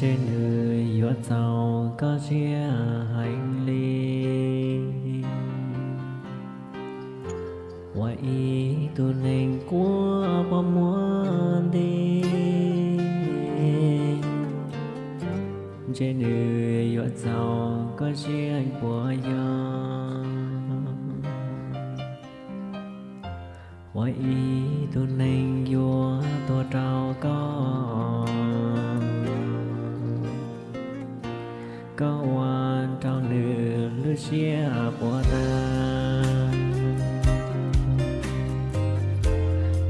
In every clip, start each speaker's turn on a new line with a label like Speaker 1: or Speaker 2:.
Speaker 1: trên người vượt giàu có chia hành ly ý tu nền của bao muốn đi, trên người vượt giàu có chia của nhau vậy tu nền vua tôi trao có có quan trong nửa lưu chia của ta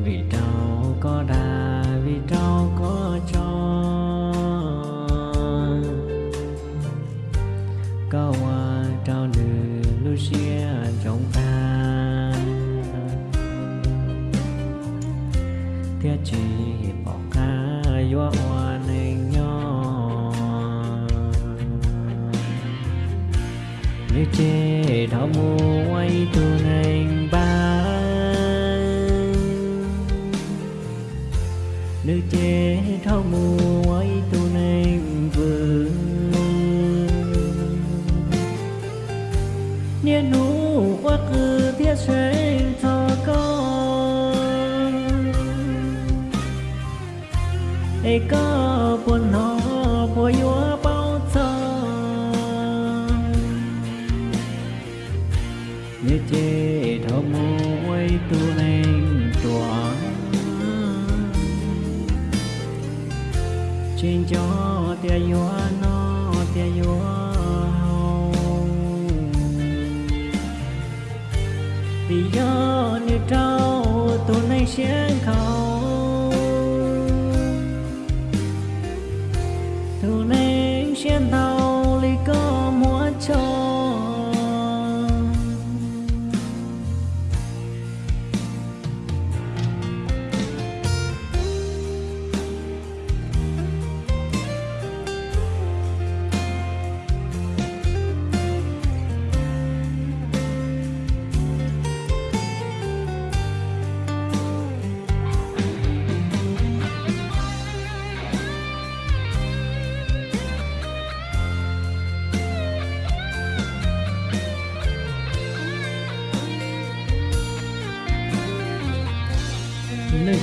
Speaker 1: vì trao có đà vì trao có cho có quan trao nửa lưu chia trong ta thiết chỉ chê đó mù quay tu nên ba. Nữ chê đó mù quay tu nên vương niên nụ quá cứ thiết sẽ cho con. Ấy có buồn nói chế thơ thọ môi tu nên tỏa trên cho tia yếu nó tia yếu vì do như trâu tu nên xiên khâu tu nên xiên thâu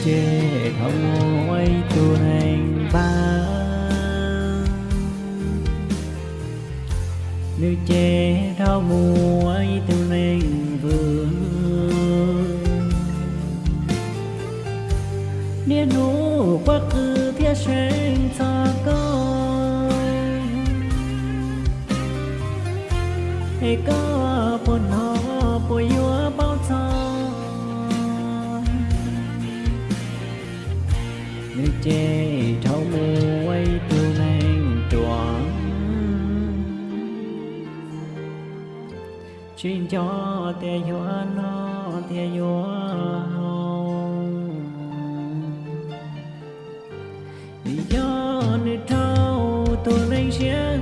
Speaker 1: chê không ấy tu hành ba. Nếu chê thao mù ấy tu hành vương. Nếu hú quá khứ thiết sinh cho con. Hay con chê thâu mù quay tu nang chuẩn. Chuyên cho tia yếu nó tia yếu vì do nơi thâu tu nên sẽ